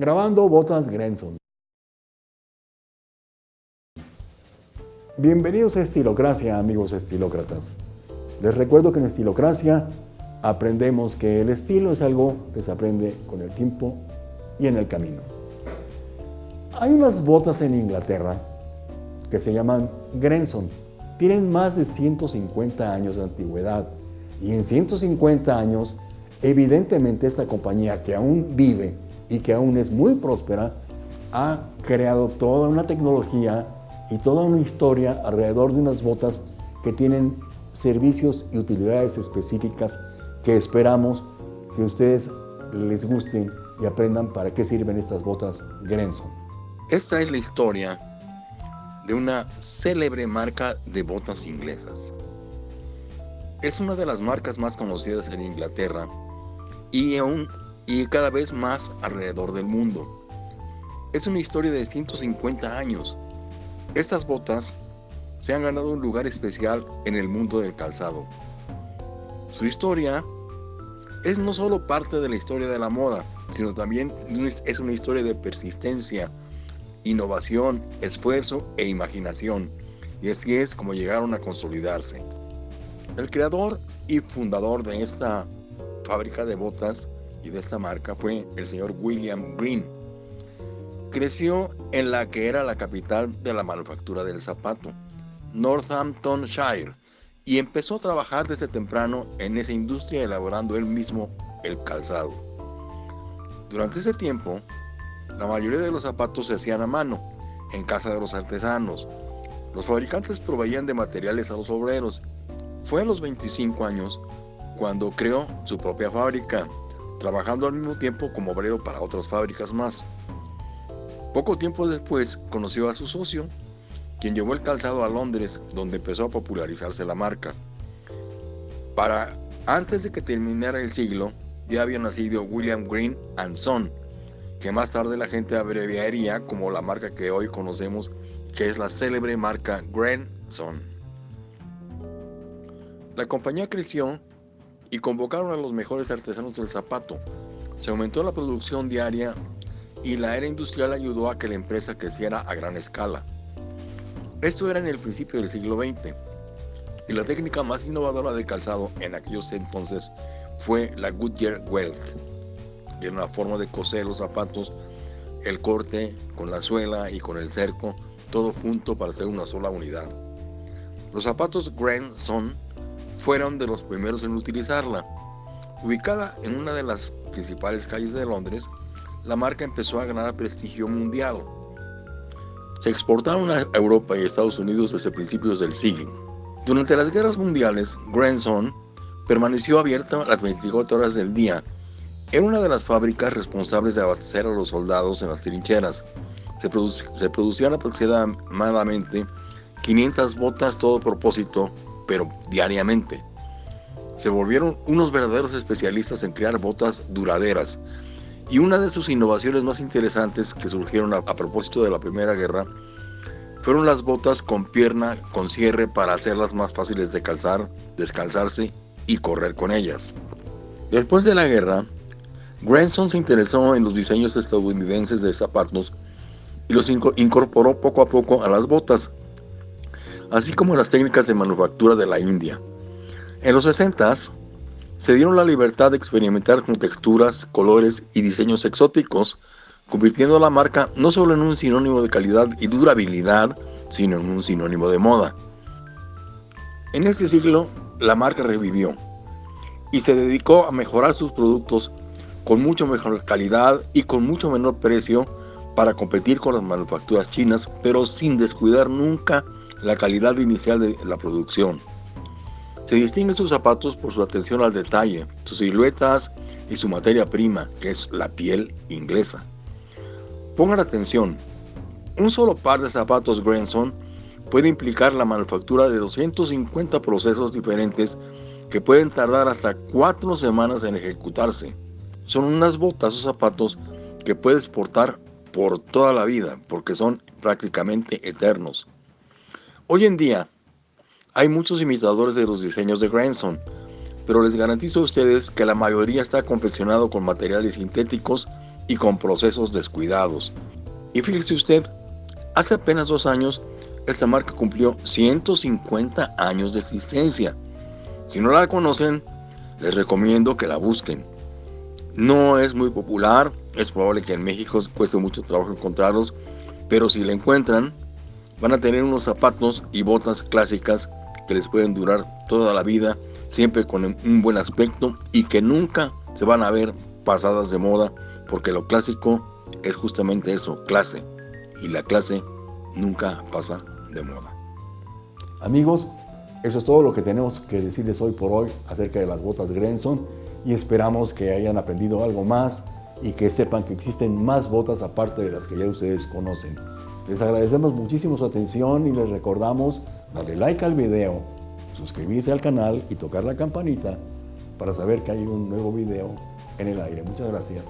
grabando botas Grenson. Bienvenidos a Estilocracia, amigos estilócratas. Les recuerdo que en Estilocracia aprendemos que el estilo es algo que se aprende con el tiempo y en el camino. Hay unas botas en Inglaterra que se llaman Grenson. Tienen más de 150 años de antigüedad y en 150 años, evidentemente esta compañía que aún vive y que aún es muy próspera, ha creado toda una tecnología y toda una historia alrededor de unas botas que tienen servicios y utilidades específicas que esperamos que ustedes les gusten y aprendan para qué sirven estas botas Grenson. Esta es la historia de una célebre marca de botas inglesas. Es una de las marcas más conocidas en Inglaterra y, aún, y cada vez más alrededor del mundo. Es una historia de 150 años. Estas botas se han ganado un lugar especial en el mundo del calzado. Su historia es no solo parte de la historia de la moda, sino también es una historia de persistencia, innovación, esfuerzo e imaginación. Y así es como llegaron a consolidarse. El creador y fundador de esta fábrica de botas y de esta marca fue el señor William Green. Creció en la que era la capital de la manufactura del zapato, Northamptonshire, y empezó a trabajar desde temprano en esa industria elaborando él mismo el calzado. Durante ese tiempo, la mayoría de los zapatos se hacían a mano, en casa de los artesanos. Los fabricantes proveían de materiales a los obreros fue a los 25 años cuando creó su propia fábrica, trabajando al mismo tiempo como obrero para otras fábricas más. Poco tiempo después conoció a su socio, quien llevó el calzado a Londres, donde empezó a popularizarse la marca. Para antes de que terminara el siglo, ya había nacido William Green Son, que más tarde la gente abreviaría como la marca que hoy conocemos, que es la célebre marca Son. La compañía creció y convocaron a los mejores artesanos del zapato. Se aumentó la producción diaria y la era industrial ayudó a que la empresa creciera a gran escala. Esto era en el principio del siglo XX y la técnica más innovadora de calzado en aquellos entonces fue la Goodyear Welt. Era una forma de coser los zapatos, el corte con la suela y con el cerco, todo junto para hacer una sola unidad. Los zapatos Grand son fueron de los primeros en utilizarla. Ubicada en una de las principales calles de Londres, la marca empezó a ganar prestigio mundial. Se exportaron a Europa y Estados Unidos desde principios del siglo. Durante las guerras mundiales, Grandson permaneció abierta las 24 horas del día. Era una de las fábricas responsables de abastecer a los soldados en las trincheras. Se, se producían aproximadamente 500 botas todo propósito pero diariamente. Se volvieron unos verdaderos especialistas en crear botas duraderas. Y una de sus innovaciones más interesantes que surgieron a, propósito de la Primera Guerra fueron las botas con pierna con cierre para hacerlas más fáciles de calzar, descalzarse y correr con ellas. Después de la guerra, Granson se interesó en los diseños estadounidenses de zapatos y los incorporó poco a poco a las botas, así como las técnicas de manufactura de la India. En los 60 se dieron la libertad de experimentar con texturas, colores y diseños exóticos, convirtiendo la marca no solo en un sinónimo de calidad y durabilidad, sino en un sinónimo de moda. En este siglo, la marca revivió y se dedicó a mejorar sus productos con mucho mejor calidad y con mucho menor precio para competir con las manufacturas chinas, pero sin descuidar nunca la calidad inicial de la producción. Se distinguen sus zapatos por su atención al detalle, sus siluetas y su materia prima, que es la piel inglesa. Pongan atención, un solo par de zapatos Granson puede implicar la manufactura de 250 procesos diferentes que pueden tardar hasta 4 semanas en ejecutarse. Son unas botas o zapatos que puedes portar por toda la vida porque son prácticamente eternos. Hoy en día hay muchos imitadores de los diseños de Grandson, pero les garantizo a ustedes que la mayoría está confeccionado con materiales sintéticos y con procesos descuidados. Y fíjese usted, hace apenas dos años, esta marca cumplió 150 años de existencia. Si no la conocen, les recomiendo que la busquen. No es muy popular, es probable que en México cueste mucho trabajo encontrarlos, pero si la encuentran, van a tener unos zapatos y botas clásicas que les pueden durar toda la vida, siempre con un buen aspecto y que nunca se van a ver pasadas de moda, porque lo clásico es justamente eso, clase, y la clase nunca pasa de moda. Amigos, eso es todo lo que tenemos que decirles hoy por hoy acerca de las botas Grenson y esperamos que hayan aprendido algo más y que sepan que existen más botas aparte de las que ya ustedes conocen. Les agradecemos muchísimo su atención y les recordamos darle like al video, suscribirse al canal y tocar la campanita para saber que hay un nuevo video en el aire. Muchas gracias.